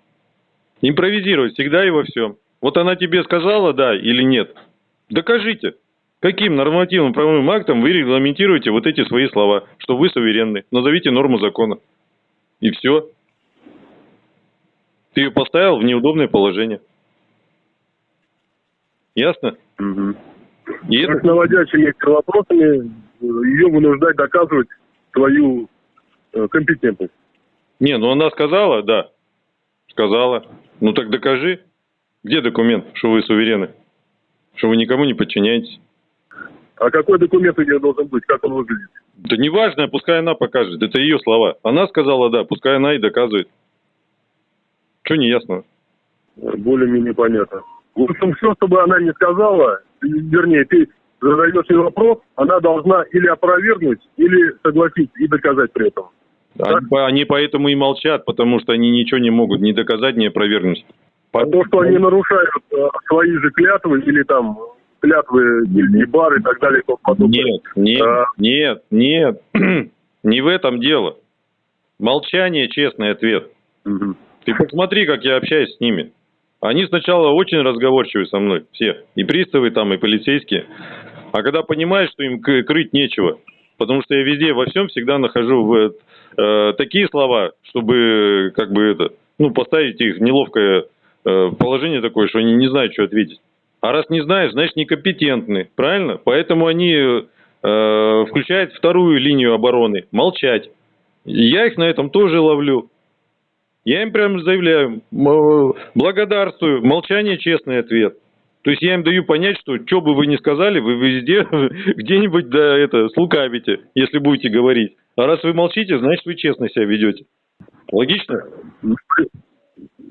Импровизировать всегда и во всем. Вот она тебе сказала да или нет. Докажите. Каким нормативным правовым актом вы регламентируете вот эти свои слова, что вы суверенны? Назовите норму закона. И все. Ты ее поставил в неудобное положение. Ясно? мгм. И это- Как наводящими вопросами ее вынуждать доказывать свою компетентность. Не, ну она сказала, да. Сказала. Ну так докажи. Где документ, что вы суверены? Что вы никому не подчиняетесь? А какой документ у нее должен быть? Как он выглядит? Да неважно, пускай она покажет. Это ее слова. Она сказала да, пускай она и доказывает. Что не ясно? Более-менее понятно. В общем, все, чтобы она не сказала, вернее, ты задаешь ей вопрос, она должна или опровергнуть, или согласиться и доказать при этом. Они, они поэтому и молчат, потому что они ничего не могут ни доказать, ни опровергнуть. А то, что они нарушают э, свои же клятвы или там клятвы гильдии бар и так далее и тому подобное. Нет, нет, А. нет, нет. <clears throat> Не в этом дело. Молчание – честный ответ. Мгм. Ты посмотри, как я общаюсь с ними. Они сначала очень разговорчивы со мной, все. И приставы там, и полицейские. А когда понимаешь, что им крыть нечего, потому что я везде, во всем всегда нахожу в, э, такие слова, чтобы, как бы это, ну, поставить их в неловкое э, положение такое, что они не знают, что ответить. А раз не знаешь, значит некомпетентны, правильно? Поэтому они э, включают вторую линию обороны, молчать. Я их на этом тоже ловлю. Я им прямо заявляю, м, благодарствую, молчание честный ответ. То есть я им даю понять, что что бы вы ни сказали, вы везде <laughs> где-нибудь да это слукавите, если будете говорить. А раз вы молчите, значит вы честно себя ведете. Логично?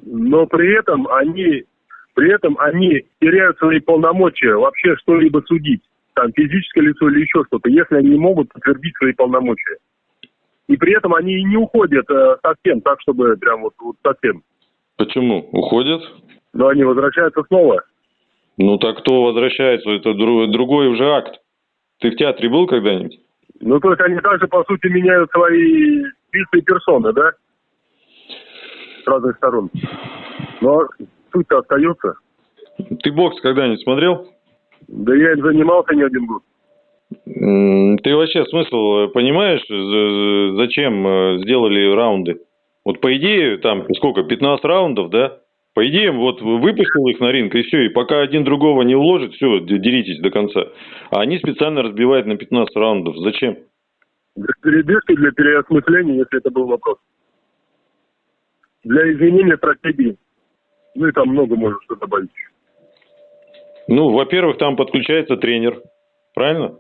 Но при- этом они, при этом они теряют свои полномочия вообще что-либо судить. Там физическое лицо или еще что-то, если они не могут подтвердить свои полномочия. И при этом они и не уходят э, совсем, так чтобы прям вот, вот совсем. Почему? Уходят? Но они возвращаются снова. Ну так кто возвращается? Это дру- другой уже акт. Ты в театре был когда-нибудь? Ну, то есть они также, по сути, меняют свои лица и персоны, да? С разных сторон. Но суть-то остается. Ты бокс когда-нибудь смотрел? Да я им занимался не один год. Ты вообще смысл э, понимаешь, за- зачем э, сделали раунды? Вот по идее, там сколько, 15 раундов, да? По идее, вот выпустил их на ринг, и все, и пока один другого не уложит, все, деритесь до конца. А они специально разбивают на 15 раундов. Зачем? Для передышки, для переосмысления, если это был вопрос. Для изменения стратегии. Ну и там много можно что добавить. Ну, во-первых, там подключается тренер, правильно?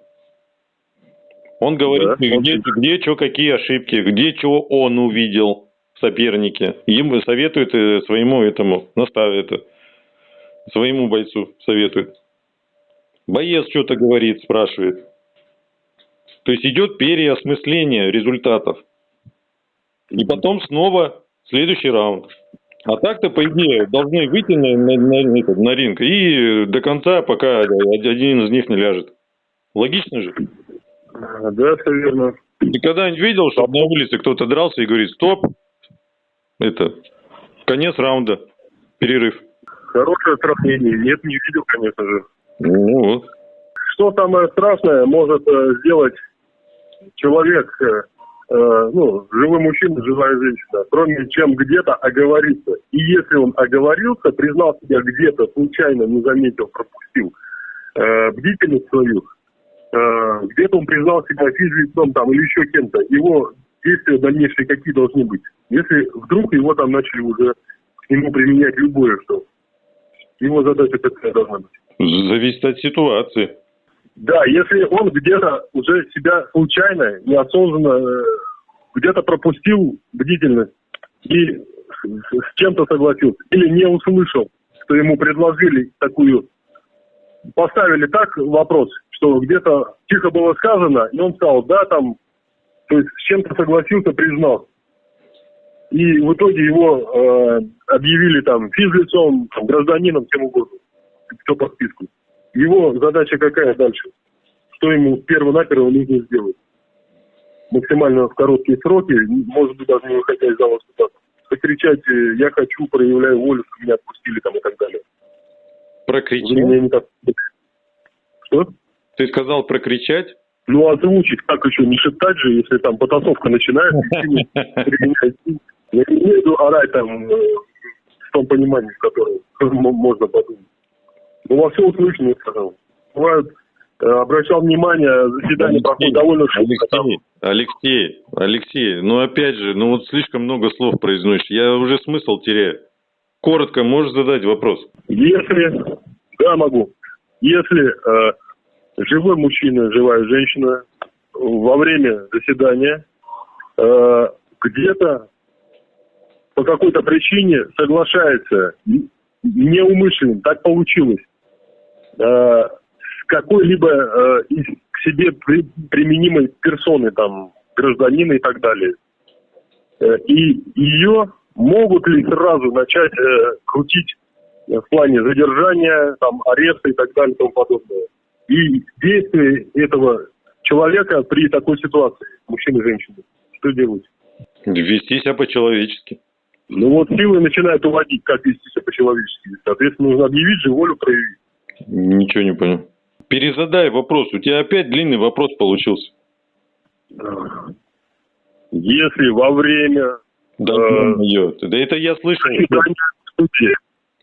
Он говорит, Да, он где, пишет. где что, какие ошибки, где что он увидел. Соперники. Им советуют э, своему этому, наставят своему бойцу советуют. Боец что-то говорит, спрашивает. То есть идет переосмысление результатов. И потом снова следующий раунд. А так-то, по идее, должны выйти на, на, на, на ринг и до конца, пока один из них не ляжет. Логично же? Да, все верно. Ты когда-нибудь видел, что на улице кто-то дрался и говорит, стоп, это, конец раунда, перерыв. Хорошее сравнение. Нет, не видел, конечно же. Ну вот. Что самое страшное может э, сделать человек, э, э, ну, живой мужчина, живая женщина, кроме чем где-то оговориться. И если он оговорился, признал себя где-то, случайно не заметил, пропустил э, бдительность свою, э, где-то он признал себя физлицом там или еще кем-то, его действия дальнейшие какие должны быть? Если вдруг его там начали уже к нему применять любое что, его задача какая должна быть? Зависит от ситуации. Да, если он где-то уже себя случайно, неосознанно, э, где-то пропустил бдительность и с чем-то согласился, или не услышал, что ему предложили такую, поставили так вопрос, что где-то тихо было сказано, и он сказал, да, там, то есть с чем-то согласился, признал. И в итоге его э, объявили там физлицом, там, гражданином, кем угодно, кто по списку. Его задача какая дальше? Что ему перво-наперво нужно сделать? Максимально в короткие сроки, может быть, даже не выходя из зала суда, покричать э, «я хочу, проявляю волю, что меня отпустили» там и так далее. Прокричать? так... Что? Ты сказал прокричать? Ну, озвучить, как еще, не шептать же, если там потасовка начинается. <laughs> Я не виду орать там в том понимании, в котором можно подумать. Ну, во всем случае, я сказал. Бывает, э, обращал внимание, заседание проходит довольно шумно. Алексей, Алексей, Алексей, ну опять же, ну вот слишком много слов произносишь, я уже смысл теряю. Коротко можешь задать вопрос? Если, да, могу. Если э, живой мужчина, живая женщина во время заседания э, где-то по какой-то причине соглашается неумышленно, так получилось, э, с какой-либо э, к себе при, применимой персоны, там, гражданина и так далее. Э, и ее могут ли сразу начать крутить в плане задержания, там, ареста и так далее и тому подобное. И действия этого человека при такой ситуации, мужчины и женщины, что делать? Вести себя по-человечески. Ну вот силы начинают уводить, как вести себя по-человечески. Соответственно, нужно объявить же, волю проявить. Ничего не понял. Перезадай вопрос. У тебя опять длинный вопрос получился. Если во время... Да, э, да это я слышал.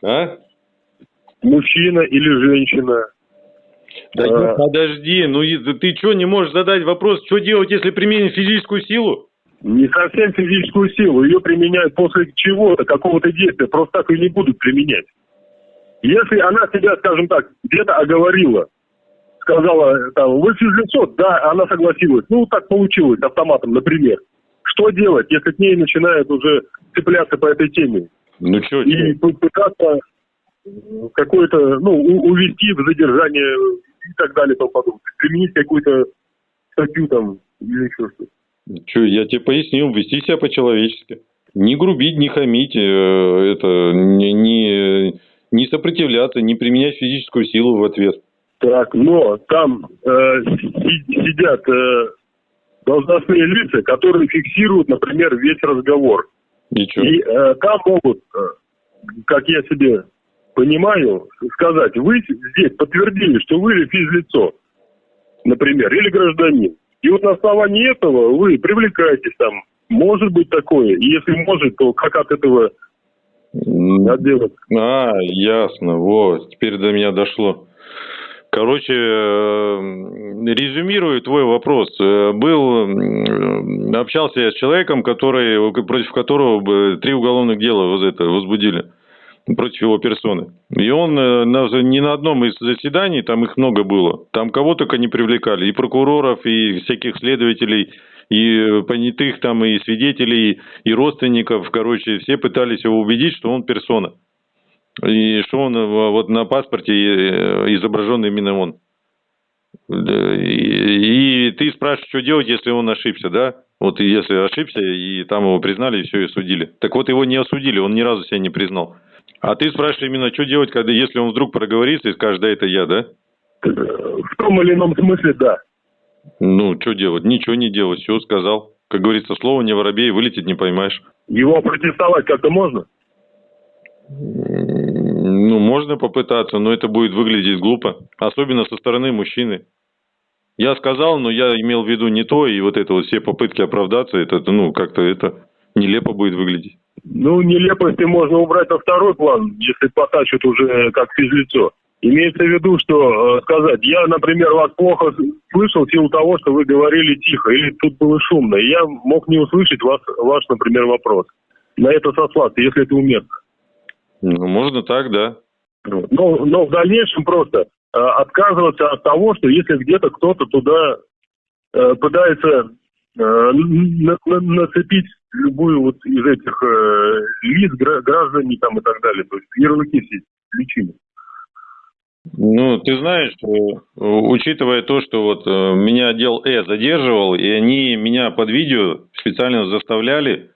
А? Мужчина или женщина. Да э, подожди, ну ты что не можешь задать вопрос, что делать, если применить физическую силу? Не совсем физическую силу, ее применяют после чего-то, какого-то действия, просто так и не будут применять. Если она себя, скажем так, где-то оговорила, сказала, там, вы физлицо, да, она согласилась, ну, так получилось автоматом, например. Что делать, если к ней начинают уже цепляться по этой теме? Ну, что, И пытаться какое-то, ну, увести в задержание и так далее, и тому подобное. Применить какую-то статью там или еще что-то. Че, я тебе пояснил, вести себя по-человечески. Не грубить, не хамить, э, это, не, не, не сопротивляться, не применять физическую силу в ответ. Так, но там э, сидят э, должностные лица, которые фиксируют, например, весь разговор. Ничего. И э, там могут, э, как я себе понимаю, сказать, вы здесь подтвердили, что вы физлицо, например, или гражданин. И вот на основании этого вы привлекаетесь там. Может быть такое. И если может, то как от этого отделаться? А, ясно. Вот, теперь до меня дошло. Короче, э, резюмирую твой вопрос. Э, был, общался я с человеком, который, против которого три уголовных дела вот это, возбудили против его персоны. И он э, на, ни на одном из заседаний, там их много было, там кого только не привлекали, и прокуроров, и всяких следователей, и понятых там, и свидетелей, и родственников, короче, все пытались его убедить, что он персона. И что он вот на паспорте изображен именно он. И, ты спрашиваешь, что делать, если он ошибся, да? Вот если ошибся, и там его признали, и все, и осудили. Так вот, его не осудили, он ни разу себя не признал. А ты спрашиваешь именно, что делать, когда, если он вдруг проговорится и скажет, да, это я, да? В том или ином смысле, да. Ну, что делать? Ничего не делать, все сказал. Как говорится, слово не воробей, вылететь не поймаешь. Его протестовать как-то можно? Ну, можно попытаться, но это будет выглядеть глупо. Особенно со стороны мужчины. Я сказал, но я имел в виду не то, и вот это вот все попытки оправдаться, это, ну, как-то это нелепо будет выглядеть. Ну, нелепости можно убрать на второй план, если потащат уже как физлицо. Имеется в виду, что э, сказать, я, например, вас плохо слышал в силу того, что вы говорили тихо, или тут было шумно, и я мог не услышать вас, ваш, например, вопрос. На это сослаться, если это уместно. Ну, можно так, да. Но, но в дальнейшем просто э, отказываться от того, что если где-то кто-то туда э, пытается э, на, на, нацепить любую вот из этих э, лиц, граждане там и так далее, то есть ярлыки все личины. Ну, ты знаешь, учитывая то, что вот э, меня отдел Э задерживал, и они меня под видео специально заставляли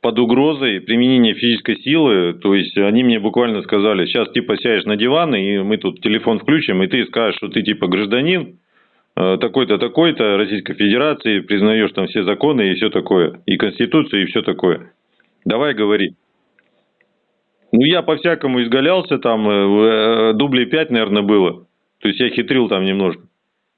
под угрозой применения физической силы, то есть они мне буквально сказали, сейчас типа сядешь на диван, и мы тут телефон включим, и ты скажешь, что ты типа гражданин, э, такой-то, такой-то Российской Федерации, признаешь там все законы и все такое, и Конституцию, и все такое. Давай говори. Ну, я по-всякому изгалялся, там э, э дублей 5, наверное, было. То есть я хитрил там немножко.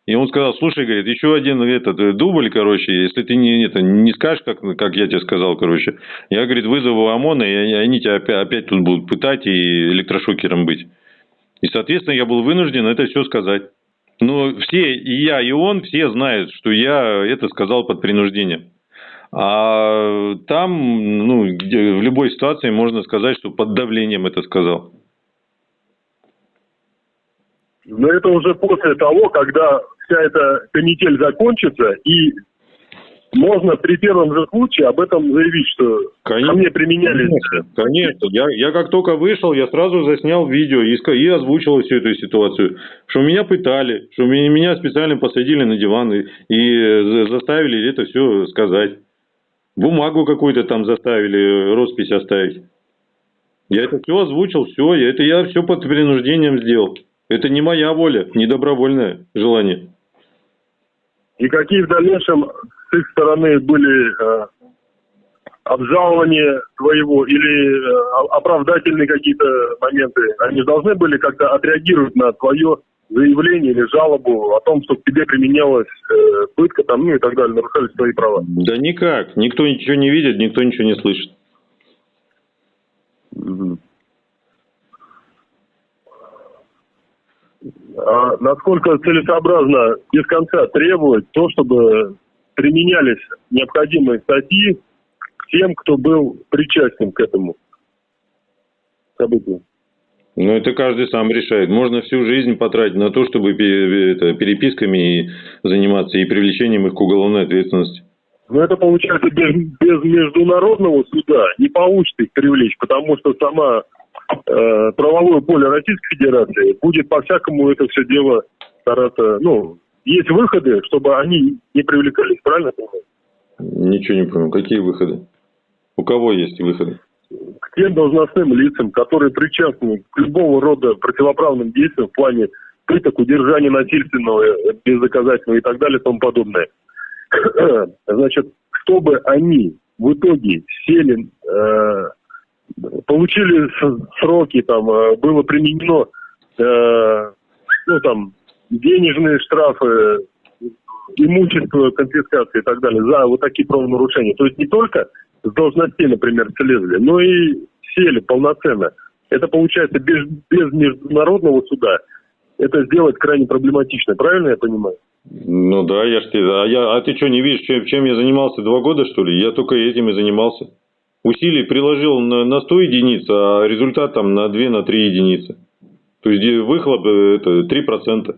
И он сказал, слушай, говорит, еще один этот э, дубль, короче, если ты не, это, не скажешь, как, как я тебе сказал, короче, я, говорит, вызову ОМОНа, и они тебя опять, опять тут будут пытать и электрошокером быть. И, соответственно, я был вынужден это все сказать. Но все, и я, и он, все знают, что я это сказал под принуждением. А там, ну, где, в любой ситуации можно сказать, что под давлением это сказал. Но это уже после того, когда вся эта канитель закончится, и можно при первом же случае об этом заявить, что конечно, ко мне применяли. Конечно, конечно. Я, я как только вышел, я сразу заснял видео и, и озвучил всю эту ситуацию. Что меня пытали, что меня специально посадили на диван и, и заставили это все сказать. Бумагу какую-то там заставили, роспись оставить. Я это все озвучил, все, это я все под принуждением сделал. Это не моя воля, не добровольное желание. И какие в дальнейшем с их стороны были э, обжалования твоего или э, оправдательные какие-то моменты? Они должны были как-то отреагировать на твое заявление или жалобу о том, что к тебе применялась э, пытка там, ну и так далее, нарушались твои права? Да никак. Никто ничего не видит, никто ничего не слышит. Угу. А насколько целесообразно без конца требовать то, чтобы применялись необходимые статьи тем, кто был причастен к этому событию? Ну, это каждый сам решает. Можно всю жизнь потратить на то, чтобы это, переписками заниматься и привлечением их к уголовной ответственности. Но это получается без, без международного суда не получится их привлечь, потому что сама э, правовое поле Российской Федерации будет по-всякому это все дело стараться, ну, есть выходы, чтобы они не привлекались, правильно понимаю? Ничего не понял. Какие выходы? У кого есть выходы? К тем должностным лицам, которые причастны к любого рода противоправным действиям в плане пыток, удержания насильственного, бездоказательного и так далее и тому подобное. <clears throat> Значит, чтобы они в итоге сели э, получили сроки, там э, было применено э, ну, там, денежные штрафы, имущество, конфискация и так далее за вот такие правонарушения. То есть не только с должностей, например, слезли, но и сели полноценно. Это получается без, без международного суда. Это сделать крайне проблематично, правильно я понимаю? Ну да, я ж тебе, а, я, а ты что, не видишь, чем, чем я занимался два года, что ли? Я только этим и занимался усилий приложил на, на 100 единиц, а результат там на 2-3 на единицы. То есть выхлоп э, это 3%.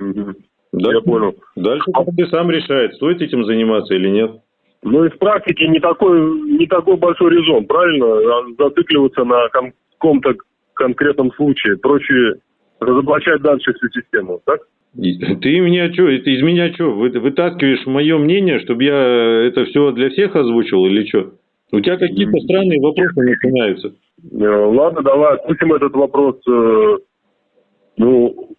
Угу. Дальше, Я понял. Дальше каждый сам решает, стоит этим заниматься или нет. Ну, из практики не такой, не такой большой резон, правильно? А Зацикливаться на каком-то конкретном случае. Проще разоблачать дальше всю систему, так? И Ты меня что, из меня что, вытаскиваешь мое мнение, чтобы я это все для всех озвучил или что? У тебя какие-то странные вопросы начинаются. Э, Ладно, давай отпустим этот вопрос. э, Ну,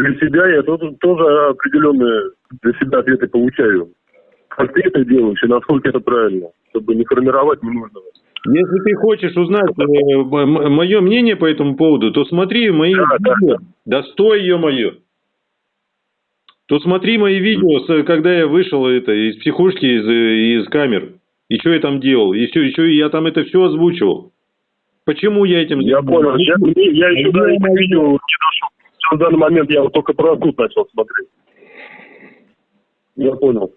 для себя я тоже, тоже определенные для себя ответы получаю. Как ты это делаешь и насколько это правильно, чтобы не формировать ненужного. Если ты хочешь узнать мое мнение по этому поводу, то смотри мои Да, да, видео. Да стой, ё-моё. То смотри мои видео, когда я вышел это, из психушки, из, из камер. И что я там делал? И все, еще я там это все озвучивал. Почему я этим Я понял. Я, я еще до этого видео не дошел. В данный момент я вот только про суд начал смотреть. Я понял.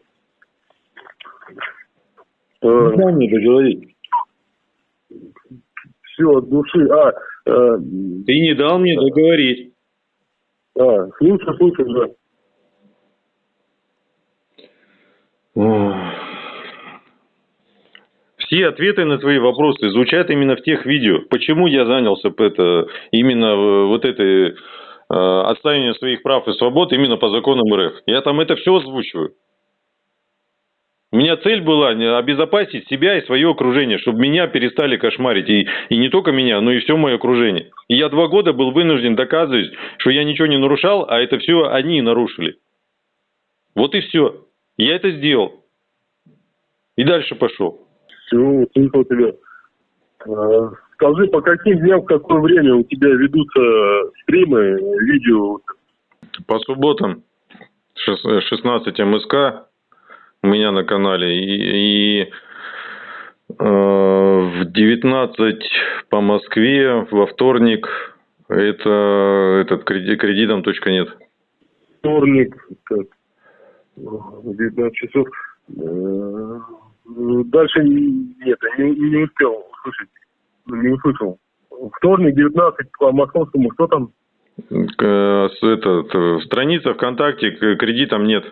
Э, Дай мне договорить. все, от души. А, э, Ты не дал мне договорить. а, слушай, слушай, да. Все ответы на твои вопросы звучат именно в тех видео. Почему я занялся это, именно э, вот этой э, отстаиванием своих прав и свобод именно по законам РФ? Я там это все озвучиваю. У меня цель была обезопасить себя и свое окружение, чтобы меня перестали кошмарить. И, и не только меня, но и все мое окружение. И я два года был вынужден доказывать, что я ничего не нарушал, а это все они нарушили. Вот и все. Я это сделал. И дальше пошел. Все, услышал тебя. Э, скажи, по каким дням, в какое время у тебя ведутся стримы, видео? По субботам шес- 16 МСК у меня на канале. И, и, э, в 19 по Москве во вторник это этот креди- кредитом точка нет. Вторник, так, э, 19 часов. Э, Дальше нет, не, не успел не услышал. Вторник, 19 по московскому, что там? Этот, страница ВКонтакте кредитом нет.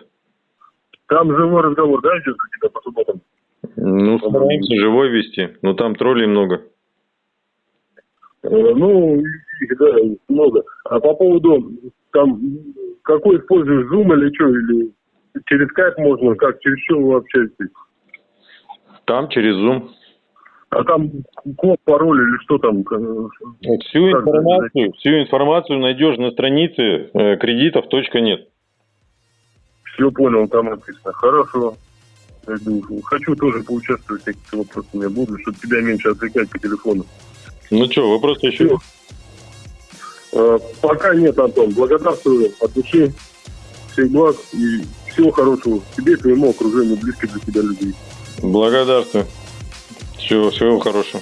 Там живой разговор, да, идет у тебя по субботам? Ну, стараемся живой вести, но там троллей много. Э, Ну, да, много. А по поводу, там, какой используешь, Zoom или что, или через Skype можно, как, через что вы общаетесь? Там через Zoom. А там код, пароль или что там? э, Всю информацию, всю информацию найдешь на странице э, кредитов нет. Все понял, там написано. Хорошо. Хочу тоже поучаствовать в таких вопросах у меня будут, чтобы тебя меньше отвлекать по телефону. Ну что, вопросы еще? Всё. Э, Пока нет, Антон. Благодарствую от души. Всех благ и всего хорошего тебе и твоему окружению, близких для тебя людей. Благодарствую. Всего, всего хорошего.